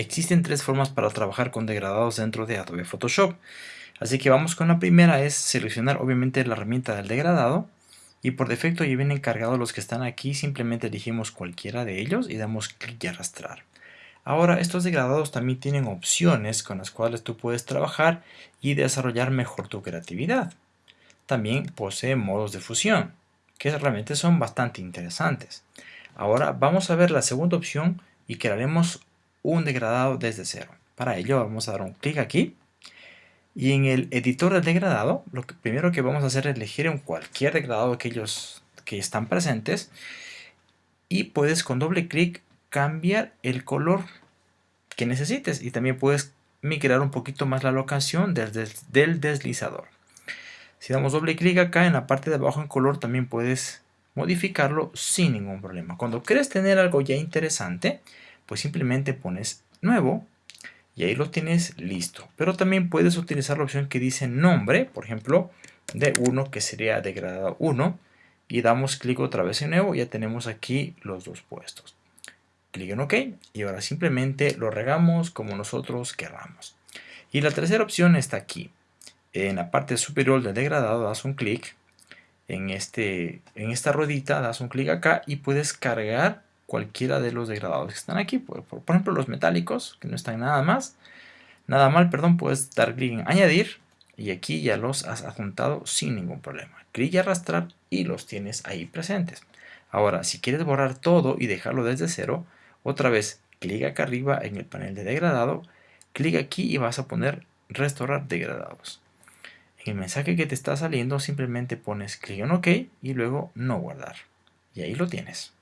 Existen tres formas para trabajar con degradados dentro de Adobe Photoshop. Así que vamos con la primera, es seleccionar obviamente la herramienta del degradado. Y por defecto ya vienen cargados los que están aquí, simplemente elegimos cualquiera de ellos y damos clic y arrastrar. Ahora estos degradados también tienen opciones con las cuales tú puedes trabajar y desarrollar mejor tu creatividad. También posee modos de fusión, que realmente son bastante interesantes. Ahora vamos a ver la segunda opción y crearemos un degradado desde cero. Para ello vamos a dar un clic aquí y en el editor del degradado lo primero que vamos a hacer es elegir en cualquier degradado de aquellos que están presentes y puedes con doble clic cambiar el color que necesites y también puedes migrar un poquito más la locación del deslizador. Si damos doble clic acá en la parte de abajo en color también puedes modificarlo sin ningún problema. Cuando quieres tener algo ya interesante, pues simplemente pones nuevo y ahí lo tienes listo. Pero también puedes utilizar la opción que dice nombre, por ejemplo, de 1 que sería degradado 1 y damos clic otra vez en nuevo, ya tenemos aquí los dos puestos. Clic en OK y ahora simplemente lo regamos como nosotros queramos. Y la tercera opción está aquí. En la parte superior del degradado das un clic en, este, en esta ruedita, das un clic acá y puedes cargar cualquiera de los degradados que están aquí. Por, ejemplo, los metálicos, que no están nada más. Nada mal, perdón, puedes dar clic en añadir y aquí ya los has adjuntado sin ningún problema. Clic y arrastrar y los tienes ahí presentes. Ahora, si quieres borrar todo y dejarlo desde cero, otra vez clic acá arriba en el panel de degradado, clic aquí y vas a poner restaurar degradados. En el mensaje que te está saliendo simplemente pones clic en OK y luego no guardar. Y ahí lo tienes.